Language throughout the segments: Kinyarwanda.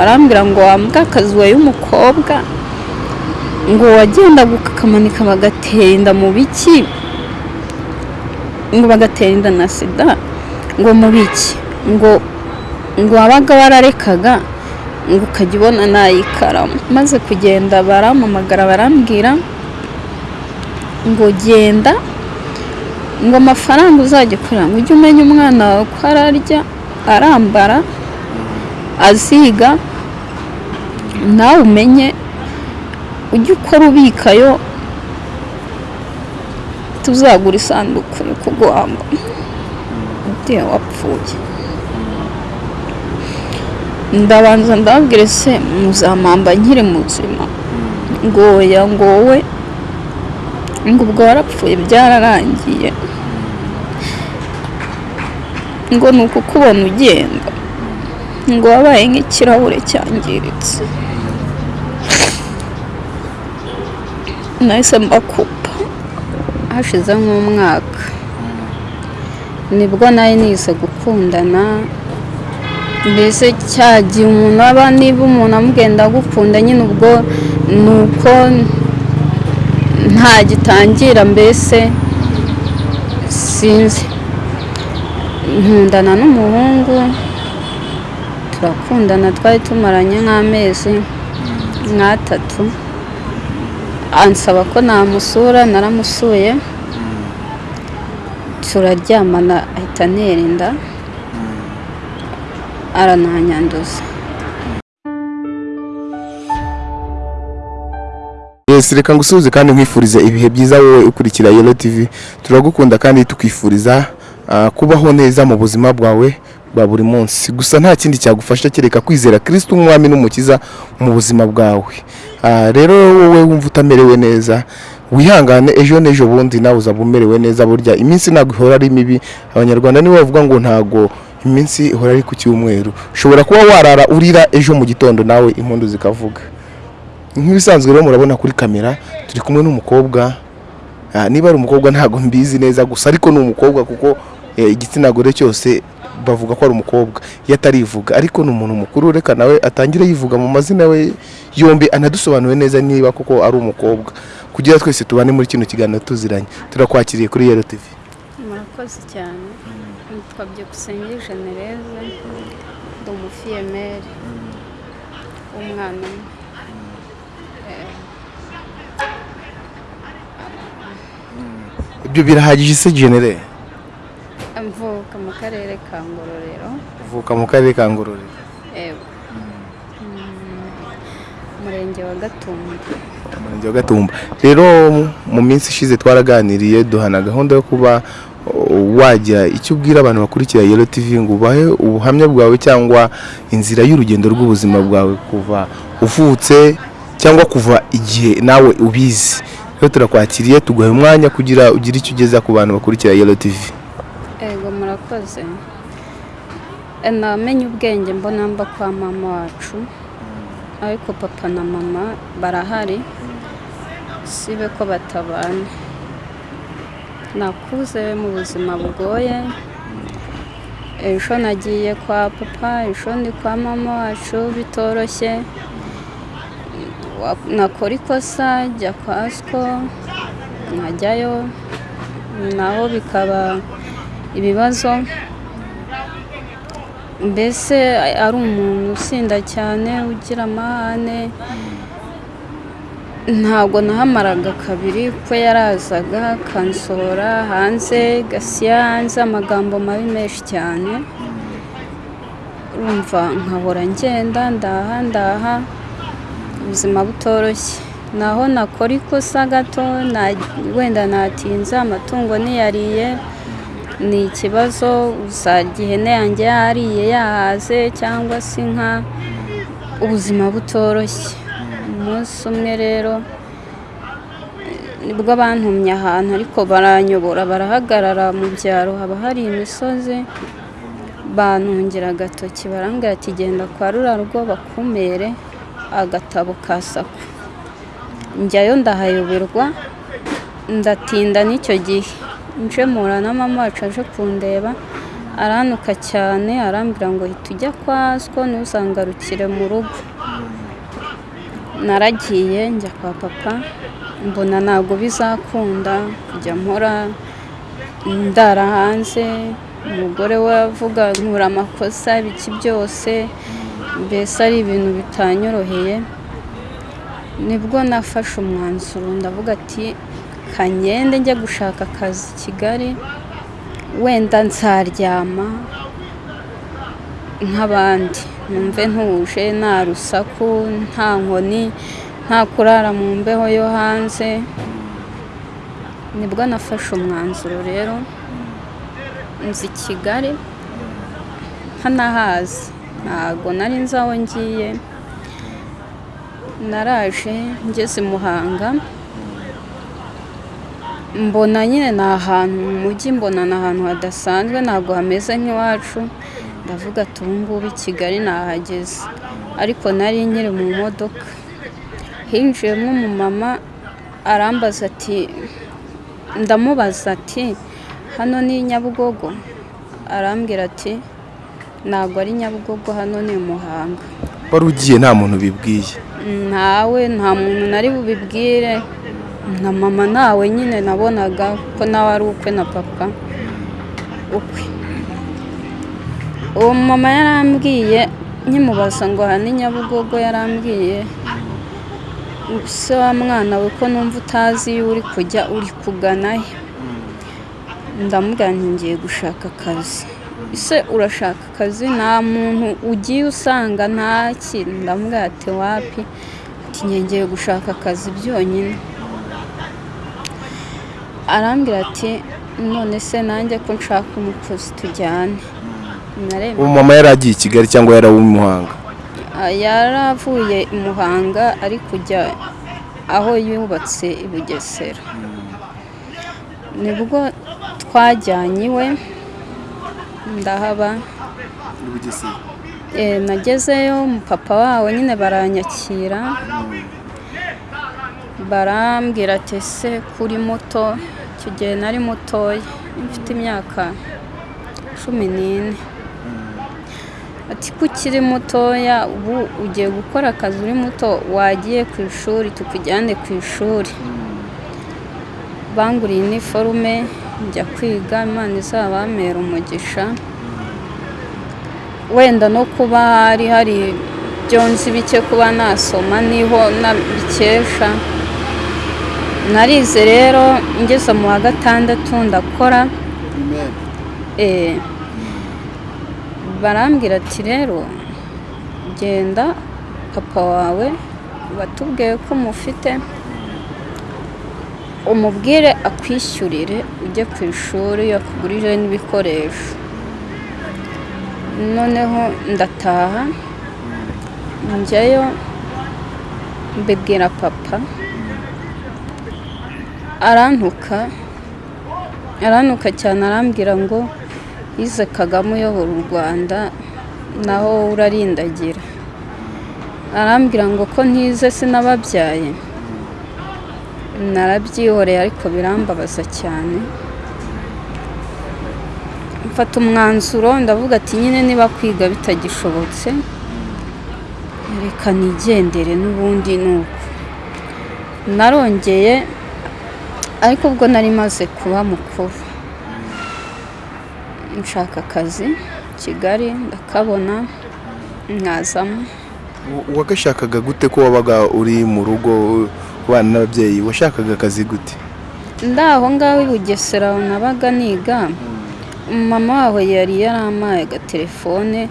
arambwira ngo wambwa akazi wowe y'umukobwa? Ngo wagendaga ukakamanika bagatera mu biki? Ngo bagatera inda na sida. Ngo mu biki? Ngo ngo wabaga wararekaga? Ngo ukajya ubona nayikaramu maze kugenda barampamagara barambwira ngo genda ngo amafaranga uzajya ukorera ngo ujye umenya umwana wawe ko ararya arambara aziga nawe umenye ujye ukora ubikayo tuzagura isanduku yo kuguhamba igihe wapfuye. Ndabanza ndababwire se muzampamba nkiri muzima? Ngo oya ngo wowe ngo ubwo warapfuye byararangiye. Ngo ni ukukubona ugenda. Ngo wabaye nk'ikirahure cyangiritse. Nahise mbakupa. Hashize nk'umwaka. Nibwo nari nize gukundana. Mbese cya gihe umuntu aba niba umuntu amugenda agukunda nyine ubwo ni uko nta gitangira mbese sinzi. Nkundana n'umuhungu. Turakundana twari tumaranye nk'amezi nk'atatu. Ansaba ko namusura naramusuye. Turaryamana ahita antera inda arananyanduza. Yes, reka ngusuhuze kandi nkwifuriza ibihe byiza wowe ukurikira Yellow TV turagukunda kandi tukwifuriza ah, kubaho neza mu buzima bwawe bwa buri munsi. Gusa nta kindi cyagufasha kereka kwizera Kristo umwami n'umukiza mu buzima bwawe. Ah, rero wowe wumva utamerewe neza wihangane ejo n'ejo bundi nawe uzaba umerewe neza burya iminsi ntabwo ihora ari mibi. Abanyarwanda nibo bavuga ngo ntago iminsi ihora ari ku cyumweru. Ushobora kuba warara urira ejo mu gitondo nawe impundu zikavuga. Nk'ibisanzwe rero murabona kuri kamera turi kumwe n'umukobwa. Ah, niba ari umukobwa ntabwo mbizi neza gusa ariko ni umukobwa kuko eh, igitsina gore cyose bavuga ko ari umukobwa iyo atarivuga ariko ni umuntu mukuru reka nawe atangire yivuga mu mazina we yombi anadusobanure neza niba koko ari umukobwa. Kugira twese tubane muri kino kiganiro tuziranye. Turakwakiriye kuri Yellow TV murakoze cyane. Nitwa byukusenge genereze ndi umufiyemeri w'umwana umwe. Ibyo birahagije se genere mvuka mu karere ka ngororero. Uvuka mu karere ka ngororero. Umurenge wa gatumba. Umurenge wa gatumba. Rero mu minsi ishize twaraganiriye duhana gahunda yo kuba uh, wajya icyo ubwira abantu bakurikira Yellow TV ngo ubahe ubuhamya bwawe cyangwa inzira y'urugendo rw'ubuzima bwawe kuva uvutse cyangwa kuva igihe nawe ubizi. Rero turakwakiriye tuguha umwanya kugira ugire icyo ugeza ku bantu bakurikira Yellow TV murakoze namenye ubwenge mbona mba kwa mama wacu. Ariko papa na mama barahari. Sibe ko batabana. Nakuze mu buzima bugoye. Ejo nagiye kwa papa ejo ndi kwa mama wacu bitoroshye. Nakora ikosa jya kwa siko nkajyayo naho bikaba ibibazo. Mbese ari umuntu usinda cyane ugira amahane. Ntabwo nahamaraga kabiri ko yarazaga akansohora hanze gasiya hanze amagambo mabi menshi cyane. Urumva nkahora ngenda ndaha ndaha ubuzima butoroshye. Naho nakora ikosa gato wenda natinze amatungo niyariye ni ikibazo usanga ihene yanjye yariye yahaze cyangwa se inka ubuzima butoroshye. Umunsi umwe rero ni bwo bantumye ahantu ariko baranyobora barahagarara mu byaro haba hari imisozi bantungira agatoki barambwira ati genda kwa rura rugo bakumere agatabo ka sako njyayo ndahayoberwa ndatinda n'icyo gihe. Nje mpura na mama wacu aje kundeba. Aranuka cyane arambwira ngo hita ujya kwa so ntuzangarukire mu rugo. Naragiye njya kwa papa mbona ntabwo bizakunda kujya mpora. Ndara hanze umugore we avuga nkura amakosa ibiki byose mbese ari ibintu bitanyoroheye. Nibwo nafashe umwanzuro ndavuga ati kanyende njye gushaka akazi i kigali wenda nzaryama nk'abandi. Numve ntuje nta rusaku nta nkoni nta kurara mu mbeho yo hanze. Nibwo nafashe umwanzuro rero. Nzi kigali ntanahazi ntabwo nari nzi aho ngiye. Naraje ngeze muhanga. Mbona nyine ni ahantu mu mujyi mbona ni ahantu hadasanzwe ntabwo hameze nk'iwacu. Ndavuga ati ubu ngubu i kigali nahageze. Ariko nari nkiri mu modoka. Hinjiyemo umumama arambaza ati ndamubaza ati hano ni nyabugogo? Arambwira ati ntabwo ari nyabugogo hano ni muhanga. Wari ugiye nta muntu bibwiye? Ntawe nta muntu nari bubibwire. Na mama nawe nyine nabonaga ko nawe ari ukwe na papa. Ukwe. Uwo mama yarambwiye nkimubaza ngo aha ni nyabugogo yarambwiye. Se wa mwana we ko numva utazi iyo uri kujya uri kugana he? Ndamubwira ngiye gushaka akazi. Ese urashaka akazi? Nta muntu ugiye usanga ntaki ndamubwira ati wapi? Ngiye gushaka akazi byonyine. Arambwira ati none se nanjye ko nshaka umukozi tujyane? Umumama yari agiye i kigali cyangwa yari uw'i muhanga? Yari avuye i muhanga ari kujya aho yubatse i bugesera. Nibwo twajyanye iwe ndahaba. Nagezeyo papa wawe nyine baranyakira. Barambwira ati ese kuri moto icyo gihe nari mutoya mfite imyaka cumi n'ine. Ati ko ukiri mutoya ubu ugiye gukora akazi uri muto wagiye ku ishuri tukujyane ku ishuri. Banguriye iniforume njya kwiga imana izabamera umugisha. Wenda no kuba hari hari byonzi bike kuba nasoma ni ho nabikesha. Narize rero ngeze mu wa gatandatu ndakora. Barambwira ati rero genda papa wawe watubwiye ko umufite umubwire akwishyurire ujye ku ishuri yakugurije n'ibikoresho. Noneho ndataha njyayo mbibwira papa. Arantuka arantuka cyane arambwira ngo yize kagame uyobora u rwanda naho urarindagira. Arambwira ngo ko ntize sinababyaye. Narabyihoreye ariko birambabaza cyane. Mfata umwanzuro ndavuga ati nyine niba kwiga bitagishobotse reka nigendere n'ubundi ni uko narongeye ariko ubwo nari maze kuba mukuru. Nshaka akazi kigali ndakabona nkazamo wagashakaga gute ko wabaga uri mu rugo ubana n'ababyeyi? Washakaga akazi gute? Ndaho ngaho i bugesera nabaga niga. Mama waho yari yarampaye agatelefone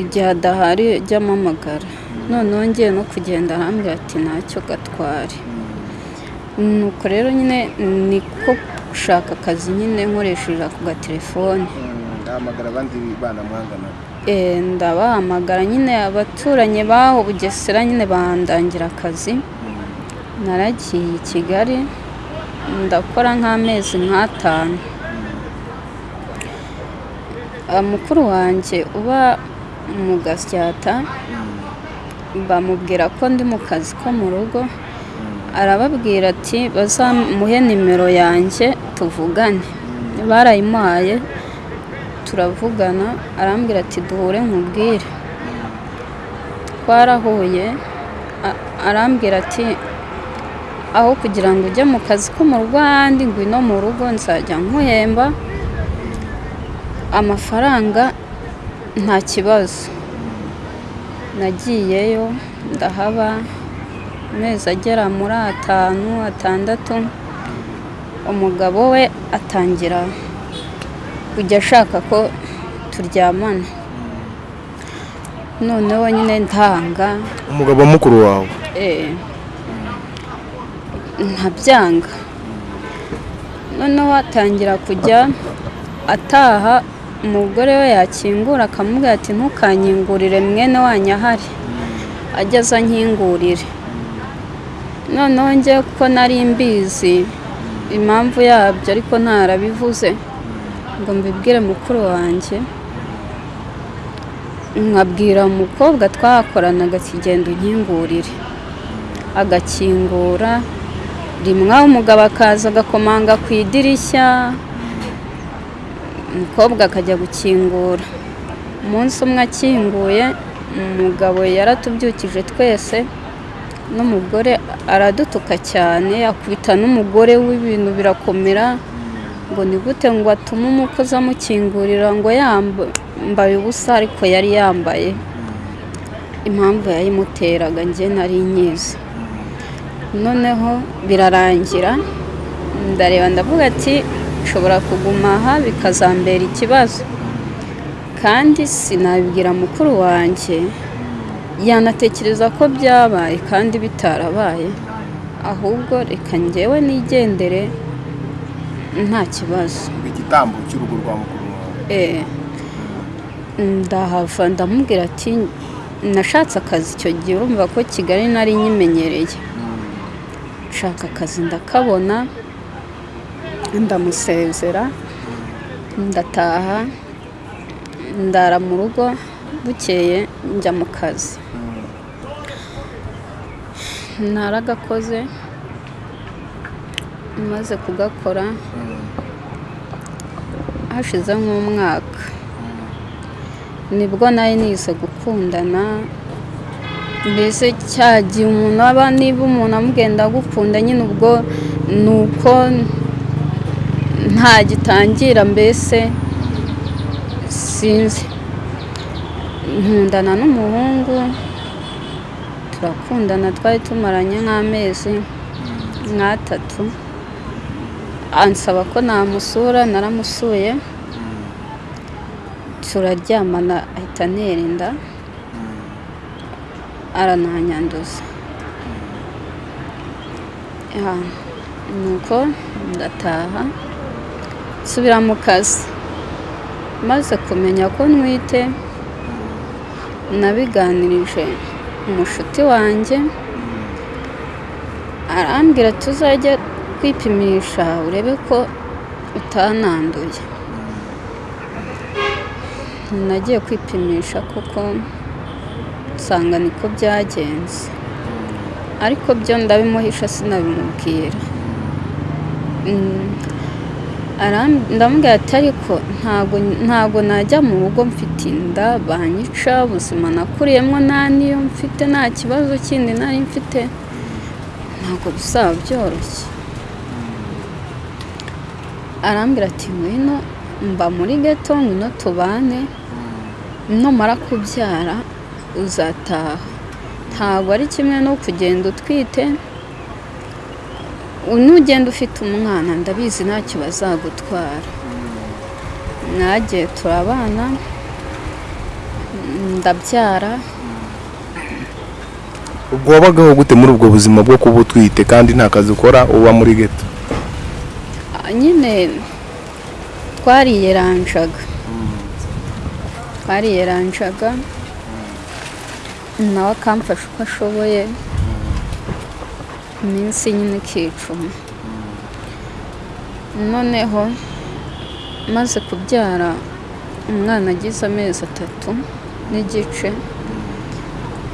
igihe adahari ajya amamagara noneho ngiye no kugenda arambwira ati ntacyo gatware nuko rero nyine niko gushaka akazi nyine nkoresheje ako gatelefone. Ndahamagara abandi bana mwangana ndabahamagara nyine abaturanyi baho bugesera nyine bahandangira akazi. Naragiye i kigali ndakora nk'amezi nk'atanu. Mukuru wanjye uba mu gasyata bamubwira ko ndi mu kazi ko mu rugo. Arababwira ati bazamuhe nimero yanjye tuvugane. Barayimuhaye turavugana. Arambwira ati duhure nkubwire. Twarahuye arambwira ati aho kugira ngo ujye mu kazi ko mu ahandi ngwino mu rugo nzajya nkuhemba amafaranga nta kibazo. Nagiyeyo ndahaba amezi agera muri atanu atandatu umugabo we atangira kujya ashaka ko turyamana. Noneho nyine ntanga. Umugabo wa mukuru wawe? Eh, ntabyanga. Noneho atangira kujya ataha umugore we yakingura akamubwira ati ntukanyingurire mwene wanyu ahari. Ageze ankingurire noneho njye kuko nari mbizi impamvu yabyo ariko ntarabivuze ngo mbibwire mukuru wanjye. Nkabwira umukobwa twakoranaga kigenda unkingurire agakingura rimwe umugabo akaza agakomanga ku idirishya. Umukobwa akajya gukingura. Umunsi umwe akinguye umugabo yaratubyukije twese n'umugore aradutuka cyane akubita n'umugore w'ibintu birakomera ngo ni gute ngo atume umukozi amukingurira ngo yambaye ubusa ariko yari yambaye. Impamvu yayimuteraga njye nari nyizi. Noneho birarangira ndareba ndavuga ati nshobora kuguma aha bikazambera ikibazo. Kandi sinabibwira mukuru wanjye yanatekereza ko byabaye kandi bitarabaye ahubwo reka njyewe nigendere nta kibazo. Igitambo cy'urugo rwa mukuru wawe. Eh, ndahava ndamubwira ati nashatse akazi icyo gihe urumva ko kigali nari nyimenyereye. Nshaka akazi ndakabona ndamusezera ndataha ndara mu rugo bukeye njya mu kazi. Naragakoze maze kugakora hashize nk'umwaka. Nibwo nari nize gukundana mbese cya gihe umuntu aba niba umuntu amugenda agukunda nyine ubwo ni uko nta gitangira mbese sinzi. Nkundana n'umuhungu turakundana twari tumaranye nk'amezi nk'atatu. Ansaba ko namusura naramusuye. Turaryamana ahita antera inda arananyanduza. Ya, nuko ndataha nsubira mu kazi. Maze kumenya ko ntwite nabiganirije. Umushuti wanjye. Arambwira tuzajya kwipimisha urebe ko utananduye. Nagiye kwipimisha kuko nsanga niko byagenze. Ariko byo ndabimuhisha sinabimubwira Mm, ndamubwira ati ariko ntago najya mu rugo mfite inda banyica ubuzima nakuriyemo nta niyo mfite nta kibazo kindi nari mfite. Ntabwo bizaba byoroshye arambwira ati ngwino mba muri geto ngwino tubane. Numara kubyara uzataha. Ntabwo ari kimwe no kugenda utwite. Nugenda ufite umwana ndabizi ntacyo bazagutwara mwagiye turabana ndabyara. Ubwo wabagaho gute muri ubwo buzima bwo kuba utwite kandi nta kazi ukora uba muri geto Ah, nyine twariyeranjaga. Twariyeranjaga. Nawe akamfasha uko ashoboye. Iminsi nyine ikicuma noneho maze kubyara umwana agize amezi atatu n'igice.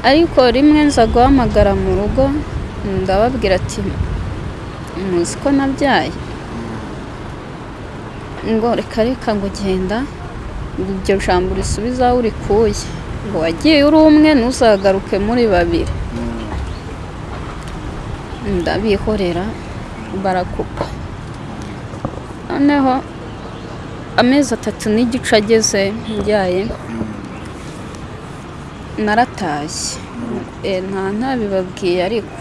Ariko rimwe nza guhamagara mu rugo ndababwira ati muzi ko nabyaye? Ngo reka reka ngo genda iryo jambo risubiza aho urikuye ngo wagiye uri umwe ntuzagaruke muri babiri. Ndabihorera barakupa. Noneho amezi atatu n'igice ageze mbyaye naratashye Eh, nta ntabibabwiye ariko.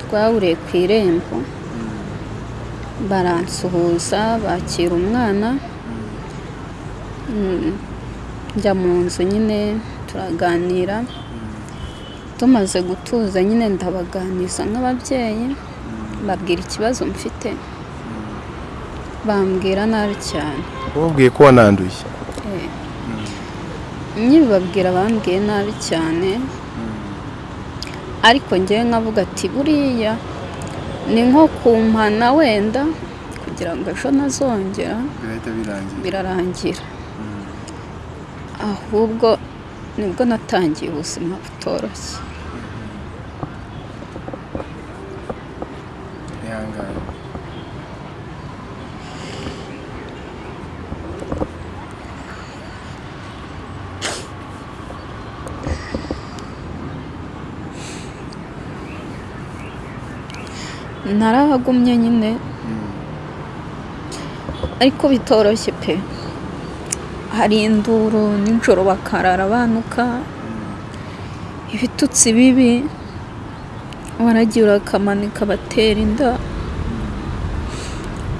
Twahuriye ku irembo baransuhuza bakira umwana Mm, njya mu nzu nyine turaganira. Tumaze gutuza nyine ndabaganiza nk'ababyeyi babwira ikibazo mfite bambwira nabi cyane. Wababwiye ko wananduye? Eh, nyibabwira bambwiye nabi cyane ariko ngewe nkavuga ati buriya ni nko kumpana wenda kugira ngo ejo nazongera birarangira. Ahubwo ni bwo natangiye ubuzima butoroshye. Narahagumye nyine. Ariko bitoroshye pe. Hari induru nijoro bakarara banuka. Ibitutsi bibi waragira akamanika batera inda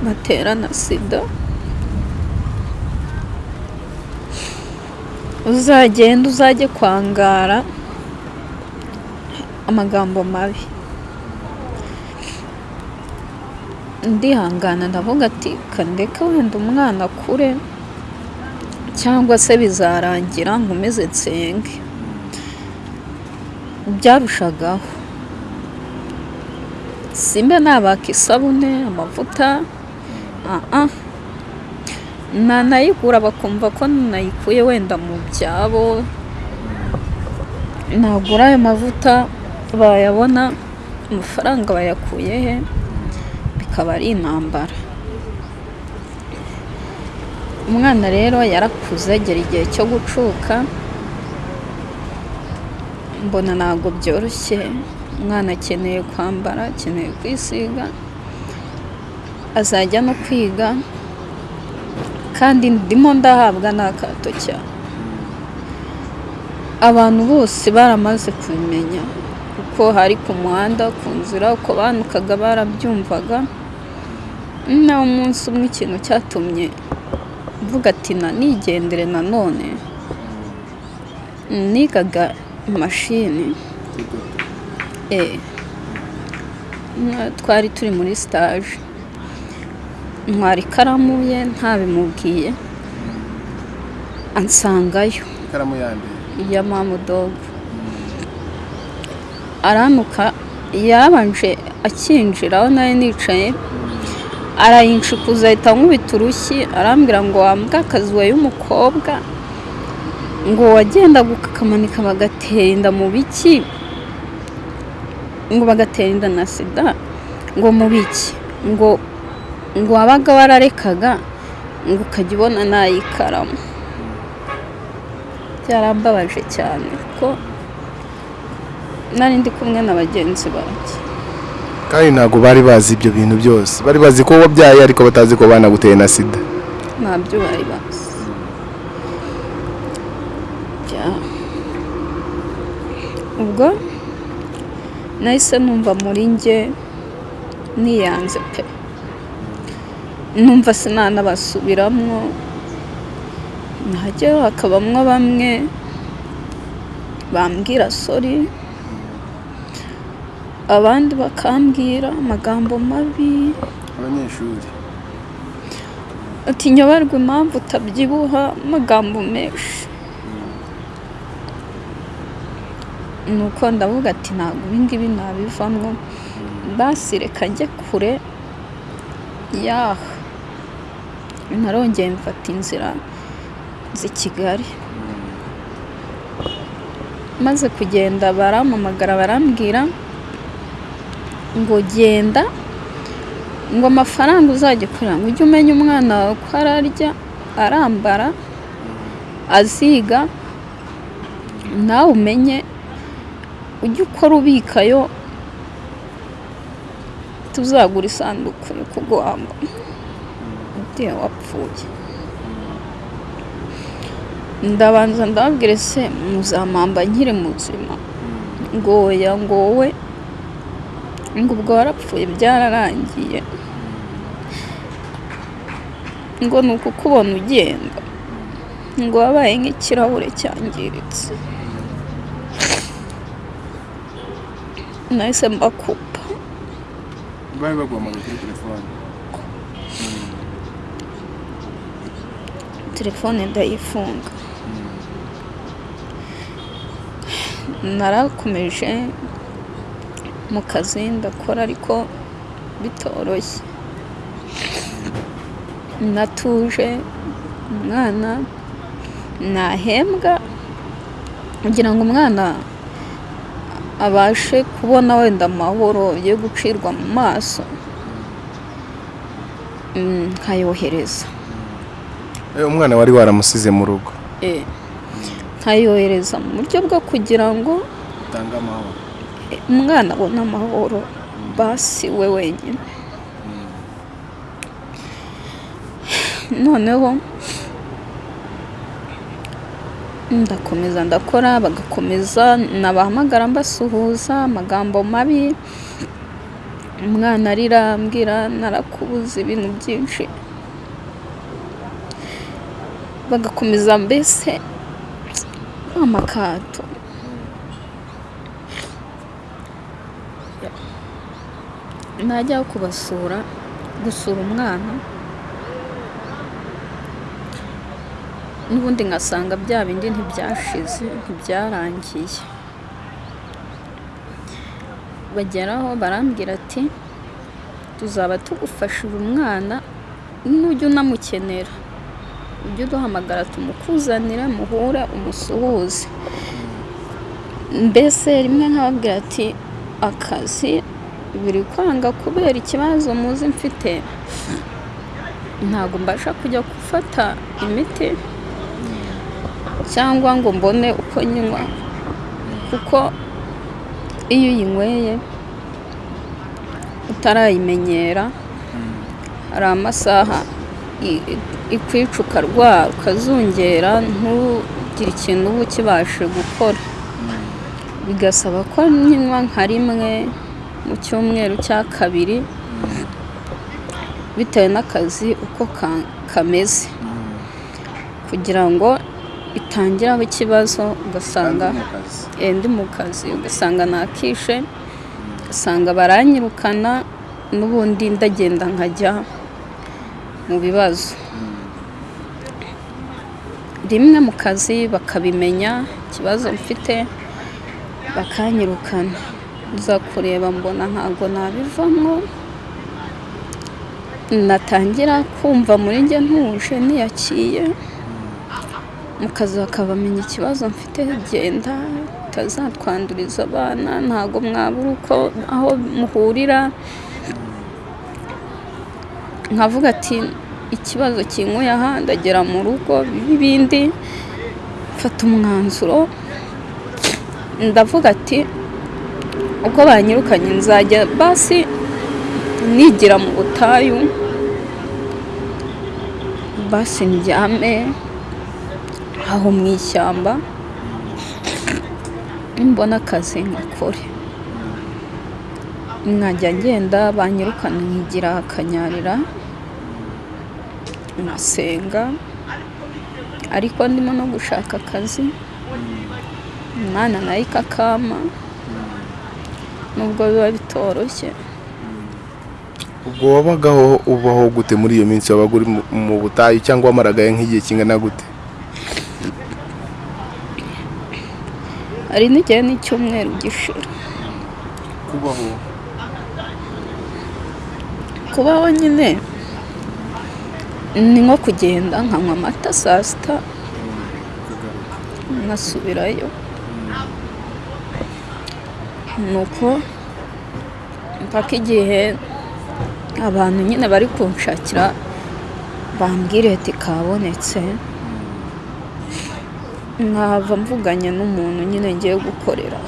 batera na sida. Uzagenda uzajye kwangara amagambo mabi. Ndihangana ndavuga ati kandeka wenda umwana akure. Cyangwa se bizarangira nkomeze nsenge byarushagaho simba nabaka isabune amavuta nanayigura bakumva ko nayikuye wenda mu byabo. Nagura ayo mavuta bayabona amafaranga bayakuye he bikaba ari intambara. Umwana rero yarakuze agera igihe cyo gucuka. Mbona ntabwo byoroshye. Umwana akeneye kwambara akeneye kwisiga. Azajya no kwiga. Kandi ndimo ndahabwa n'akato cyane. Abantu bose baramaze kubimenya. Kuko hari ku muhanda ku nzira uko banukaga barabyumvaga. Nawe umunsi umwe ikintu cyatumye mvuga ati na nigendere nanone nigaga imashini eh mwa- twari turi muri stage. Ntwara ikaramu ye ntabimubwiye. Ansangayo. Ikaramu ya mamudogo aranuka yarabanje akinjira aho nari nicaye. Arayinshukuza ahita ankubita urushyi arambwira ngo wambwa akazi wayo umukobwa. Ngo wagendaga ukakamanika bagatera inda mu biki? Ngo bagatera inda na sida? Ngo mu biki? Ngo ngo wabaga wararekaga? Ngo ukajya ubona n'ayikaramu. Byarambabaje cyane ko nari ndi kumwe na bagenzi banjye. Kandi ntabwo bari bazi ibyo bintu byose. Bari bazi ko wabyaye ariko batazi ko banaguteye na sida. Ntabyo bari bazi. Ubwo nahise numva muri njye niyanze pe. Numva sinanabasubiramo. Najyayo hakabamwo bamwe bambwira sori abandi bakambwira amagambo mabi. Abanyeshuri. Ati nyoberwa impamvu utabyibuha amagambo menshi. Nuko ndavuga ati ntabwo ibingibi nabivamo basi reka njye kure. Yaha narongeye mfata inzira z'i kigali. Maze kugenda barampamagara barambwira. Ngo genda ngo amafaranga uzajya ukorera ngo ujye umenya umwana wawe ko ararya arambara aziga nawe umenye ujye ukora ubikayo tuzagura isanduku yo kuguhamba igihe wapfuye. Ndabanza ndababwire se muzampamba nkiri muzima. Ngo oya ngo wowe ngo ubwo warapfuye byararangiye. Ngo ni ukukubona ugenda ngo wabaye nk'ikirahure cyangiritse. Nahise mbakupa. Bari baguhamagaye kuri telefone. Telefone ndayifunga. Narakomeje mu kazi ndakora ariko bitoroshye. Natuje umwana nahembwa kugira ngo umwana abashe kubona wenda amahoro yo gucirwa mu maso mm, nkayohereza. Eh, umwana wari waramusize mu rugo. Eh, nkayohereza mu buryo bwo kugira ngo utanga amahoro. Umwana abone amahoro basi we wenyine. Noneho ndakomeza ndakora bagakomeza nabahamagara mbasuhuza amagambo mabi umwana arira ambwira narakubuze ibintu byinshi. Bagakomeza mbese amakato. Najya kubasura gusura umwana n'ubundi nkasanga bya bindi ntibyashize ntibyarangiye. Bageraho barambwira ati tuzaba tugufashije umwana nujya unamukenera. Ujye uduhamagara tumukuzanire muhure umusuhuze. Mbese rimwe nkababwira ati akazi biri kwanga kubera ikibazo muzi mfite. Ntabwo mbasha kujya gufata imiti cyangwa ngo mbone uko nywa. Kuko iyo uyinyweye utarayimenyera hari amasaha ikwica ukarwara ukazungera ntugire ikintu uba ukibashe gukora. Bigasaba ko nkinywa nka rimwe mu cyumweru cya kabiri bitewe n'akazi uko ka- kameze. Kugira ngo itangiraho ikibazo ugasanga eh, ndi mu kazi ugasanga nakishe ugasanga baranyirukana n'ubundi ndagenda nkajya mu bibazo. Rimwe mu kazi bakabimenya ikibazo mfite bakanyirukana. Nza kureba mbona ntabwo nabivamo. Natangira kumva muri njye ntuje niyakiye. Mu kazi bakabamenya ikibazo mfite genda utazatwanduriza abana ntabwo mwabura uko aho muhurira. Nkavuga ati ikibazo kinkuye aha ndagera mu rugo ibindi mfata umwanzuro. Ndavuga ati uko banyirukanye nzajya basi nigira mu butayu basi ndyame aho mu ishyamba nimbona akazi nkakore nkajya ngenda banyirukana nkigira akanyarira nkasenga ariko ndimo no gushaka akazi umwana nawe ikakama nubwo biba bitoroshye. Ubwo wabagaho ubaho gute muri iyo minsi? Wabaga uri mu- butayu cyangwa wamaragayo nk'igihe kingana gute? Hari n'igihe n'icyumweru gishira kubaho. Kubaho nyine ni nko kugenda nkanywa amata saa sita nkasubirayo nuko mpaka igihe abantu nyine bari kunshakira bambwire ati kabonetse. Nkahava mvuganye n'umuntu nyine ngiye gukorera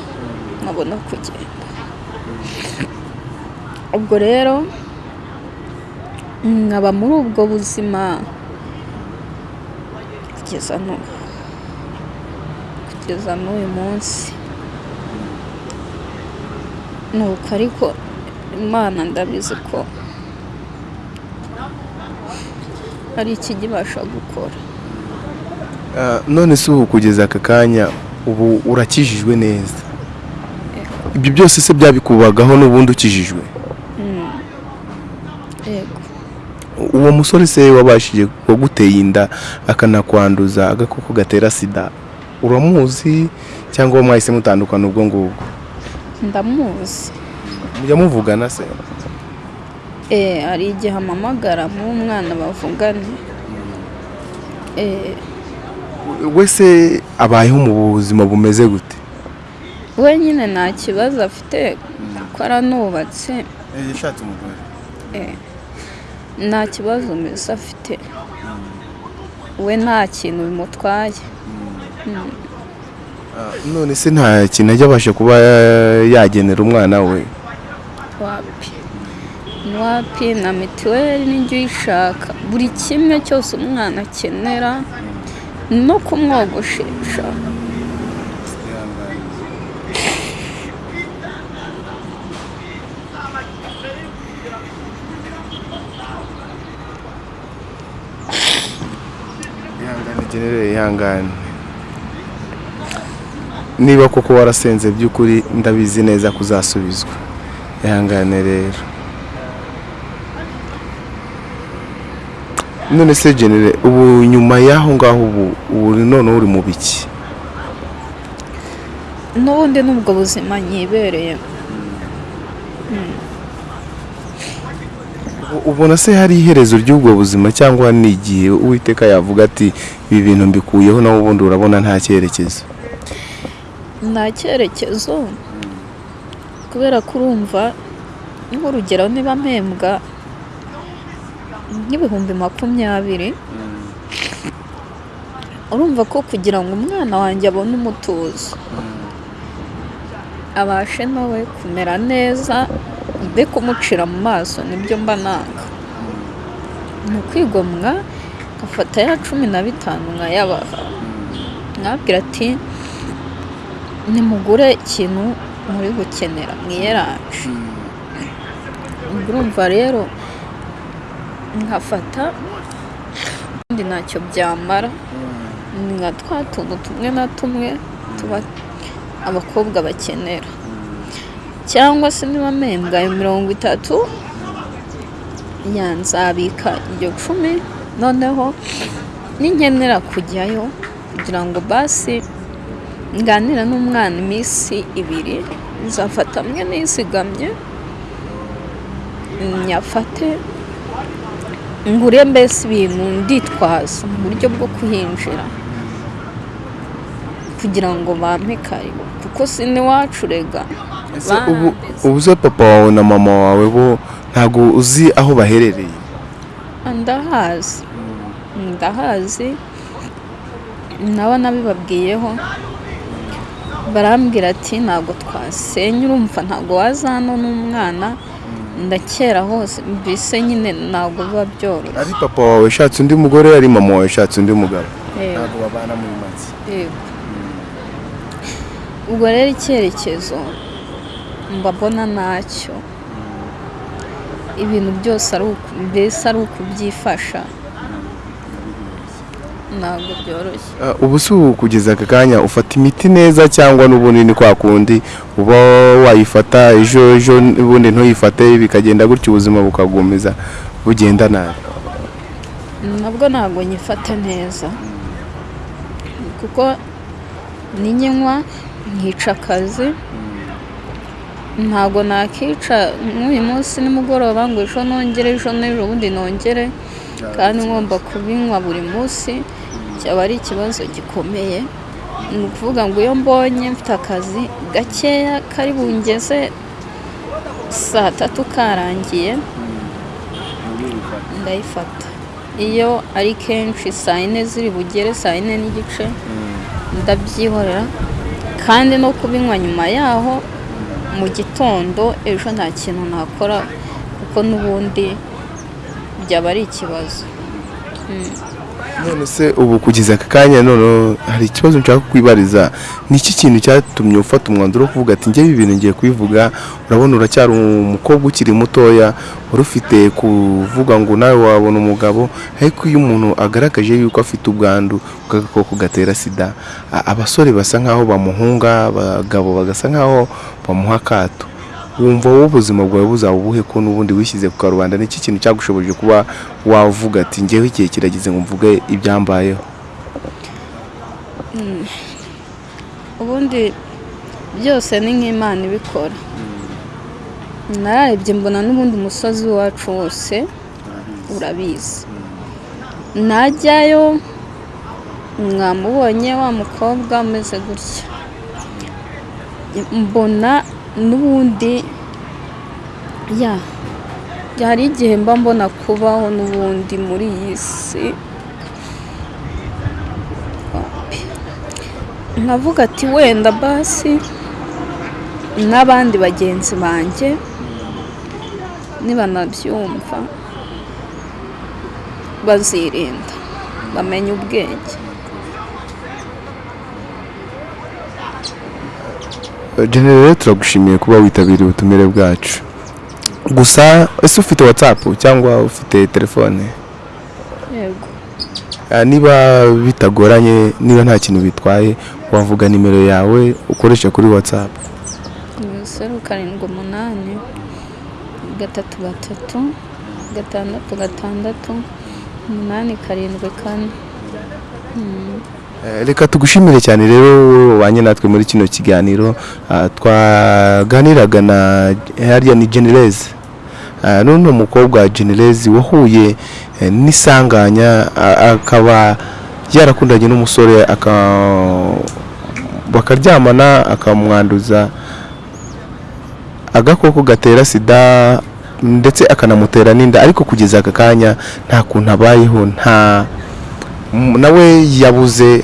nkabona kugenda. Ubwo rero nkaba muri ubwo buzima kugeza n'ubu kugeza n'uyu munsi. Nuko ariko imana ndabizi ko hari ikijya ibasha gukora. Ah, none se ubu kugeza aka kanya ubu urakijijwe neza. Ibyo byose se byabikubagaho n'ubundi ukijijwe? Yego uwo musore se wabashije waguteye inda akanakwanduza agakoko gatera sida uramuzi? Cyangwa mwahise mutandukana ubwo ngubwo? Ndamuzi. Mujya muvugana se? Eh, hari igihe ampamagara nk'umwana bavugane Eh, we se abayeho mu buzima bumeze gute? we nyine nta kibazo afite kuko aranubatse. Yashatse umugore. Eh, nta kibazo mbese afite. We nta kintu bimutwaye. None se nta kintu ajya abasha kuba yagenera umwana we? Wapi? Wapi? Na mituweli n'ijya uyishaka. Buri kimwe cyose umwana akenera no kumwogoshesha ihangane ihangane. Niba koko warasenze by'ukuri ndabizi neza ko uzasubizwa. Ihangane rero. None se genere ubu nyuma y'aho ngaho ubu noneho uri mu biki? N'ubundi n'ubwo buzima nyibereye. U- ubona se hari iherezo ry'ubwo buzima cyangwa ni igihe uwiteka yavuga ati ibi bintu mbikuyeho nawe ubundi urabona nta cyerekezo? Nta cyerekezo. Kubera ko urumva nk'urugero niba mpembwa nk'ibihumbi makumyabiri urumva ko kugira ngo umwana wanjye abone umutuzo abashe nawe kumera neza mbe kumucira mu maso ni byo mba nanga. Ni ukwigomwa ngafata ya cumi na bitanu nkayabaha mwabwira ati nimugure ikintu muri gukenera. Mwiyeranje ubwo urumva rero nkafata ubundi ntacyo byamara. Ni nka twa tuntu tumwe na tumwe tuba abakobwa bakenera. Cyangwa se niba mpembwa ayo mirongo itatu yanzabika iryo cumi noneho ninkenera kujyayo kugira ngo basi nganira n'umwana iminsi ibiri nzafata amwe nisigamye nyafate ngure mbese ibintu nditwaza mu buryo bwo kuhinjira kugira ngo bampe karibu. Kuko si n'iwacu rega ubu se papa wawe na mama wawe bo ntabwo uzi aho baherereye? Ndahazi. Ndahazi. Nabo nabibabwiyeho. Barambwira ati ntabwo twasenya urumva ntabwo waza hano n'umwana ndakera hose mbese nyine ntabwo biba byoroshye. Ari papa wawe yashatse undi mugore ari mama wawe yashatse undi mugabo? Ntabwo babana muri make Yego. ubwo rero icyerekezo mba mbona ntacyo. Ibintu byose mbese ari ukubyifasha ntabwo byoroshye. Ah, ubu si ubu kugeza aka kanya ufata imiti neza cyangwa n'ubundi ni kwa kundi uba wayifata ejo ejo ubundi ntuyifate bikagenda gutyo ubuzima bukagumiza bugenda nabi. Nabwo ntabwo nyifata neza. Kuko ninyinywa nkica akazi ntabwo nakica nk'uyu munsi nimugoroba ngo ejo nongere ejo n'ejo bundi nongere. Kandi ngomba kubinywa buri munsi. Cyaba ari ikibazo gikomeye ni ukuvuga ngo iyo mbonye mfite akazi gakeya kari bungeze saa tatu karangiye ndayifata. Iyo ari kenshi saa yine ziri bugere saa yine n'igice ndabyihorera. Kandi no kubinywa nyuma yaho mu gitondo ejo nta kintu nakora kuko n'ubundi byaba ari ikibazo. None se ubu kugeza aka kanya none hari ikibazo nshaka kwibariza. Ni iki kintu cyatumye ufata umwanzuro wo kuvuga ati njyewe ibi bintu ngiye kubivuga urabona uracyari umukobwa ukiri mutoya wari ufite kuvuga ngo nawe wabona umugabo. Ariko iyo umuntu agaragaje yuko afite ubwandu bw'agakoko gatera sida abasore basa nkaho bamuhunga abagabo bagasa nkaho bamuha akato. Wumva wowe ubuzima bwawe buzaba ubuhe ko n'ubundi wishyize ku karubanda? Ni iki kintu cyagushoboje kuba wavuga ati njyewe igihe kirageze ngo mvuge ibyambayeho ubundi byose ni nk'imana ibikora. Nararebye mbona n'ubundi umusozi wacu wose urabizi. najyayo mwamubonye wa mukobwa umeze gutya. Mbona n'ubundi ya hari igihe mba mbona kubaho n'ubundi muri iyi si. Nkavuga ati wenda basi n'abandi bagenzi banjye nibanabyumva bazirinda bamenya ubwenge. Generere turagushimiye kuba witabiriye ubutumire bwacu. Gusa ese ufite watsapu cyangwa ufite telefone? Yego. Ah, niba bitagoranye niba nta kintu bitwaye wavuga nimero yawe ukoresha kuri watsapu zeru karindwi umunani gatatu gatatu gatandatu gatandatu umunani karindwi kane. Eh, reka tugushimire cyane rero wabanye natwe muri kino kiganiro. Ah, twaganiraga na hariya ni genereze none umukobwa genereze wahuye eh, n'isanganya ah, akaba yarakundanye n'umusore aka- bakaryamana akamwanduza agakoko gatera sida ndetse akanamutera n'inda. Ariko kugeza aka kanya nta kuntu abayeho nta nawe yabuze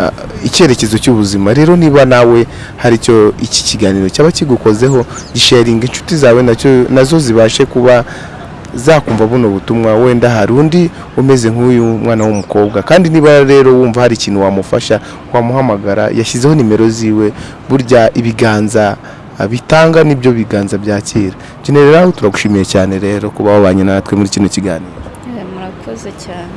ah, icyerekezo cy'ubuzima. Rero niba nawe hari icyo iki kiganiro cyaba kigukozeho gisharinga inshuti zawe na zo zibashe kuba zakumva buno butumwa wenda hari undi umeze nk'uyu mwana w'umukobwa. Kandi niba rero wumva hari ikintu wamufasha wamuhamagara yashyizeho nimero ziwe burya ibiganza ah, bitanga ni byo biganza byakira generera turagushimiye cyane rero kuba wabanye natwe muri kino kiganiro. Eh, murakoze cyane.